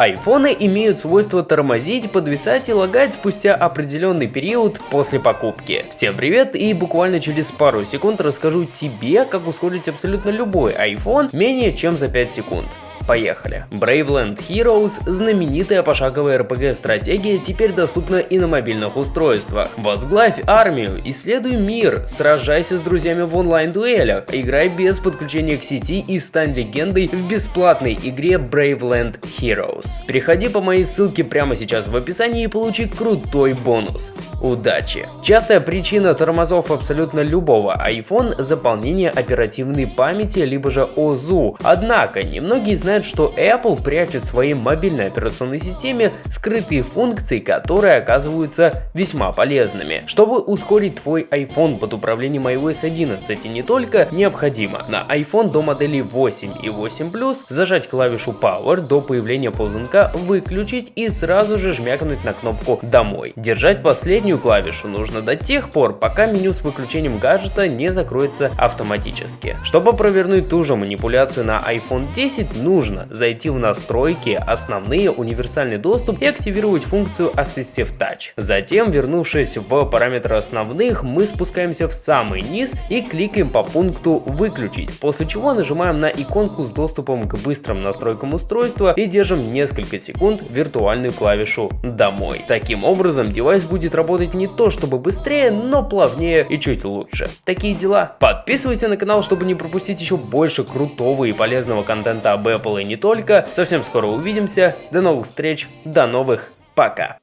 Айфоны имеют свойство тормозить, подвисать и лагать спустя определенный период после покупки. Всем привет и буквально через пару секунд расскажу тебе, как ускорить абсолютно любой iPhone менее чем за 5 секунд. Поехали. Bravland Heroes, знаменитая пошаговая RPG-стратегия, теперь доступна и на мобильных устройствах. Возглавь армию, исследуй мир, сражайся с друзьями в онлайн-дуэлях, играй без подключения к сети и стань легендой в бесплатной игре Bravland Heroes. Переходи по моей ссылке прямо сейчас в описании и получи крутой бонус. Удачи! Частая причина тормозов абсолютно любого iPhone – заполнение оперативной памяти либо же ОЗУ. Однако, немногие знают знает, что Apple прячет в своей мобильной операционной системе скрытые функции, которые оказываются весьма полезными. Чтобы ускорить твой iPhone под управлением iOS 11 и не только, необходимо на iPhone до модели 8 и 8 Plus зажать клавишу Power до появления ползунка, выключить и сразу же жмякнуть на кнопку «Домой». Держать последнюю клавишу нужно до тех пор, пока меню с выключением гаджета не закроется автоматически. Чтобы провернуть ту же манипуляцию на iPhone 10, нужно нужно зайти в настройки, основные, универсальный доступ и активировать функцию Assistive Touch. Затем, вернувшись в параметры основных, мы спускаемся в самый низ и кликаем по пункту «Выключить», после чего нажимаем на иконку с доступом к быстрым настройкам устройства и держим несколько секунд виртуальную клавишу «Домой». Таким образом, девайс будет работать не то чтобы быстрее, но плавнее и чуть лучше. Такие дела. Подписывайся на канал, чтобы не пропустить еще больше крутого и полезного контента об Apple Apple и не только. Совсем скоро увидимся. До новых встреч, до новых, пока.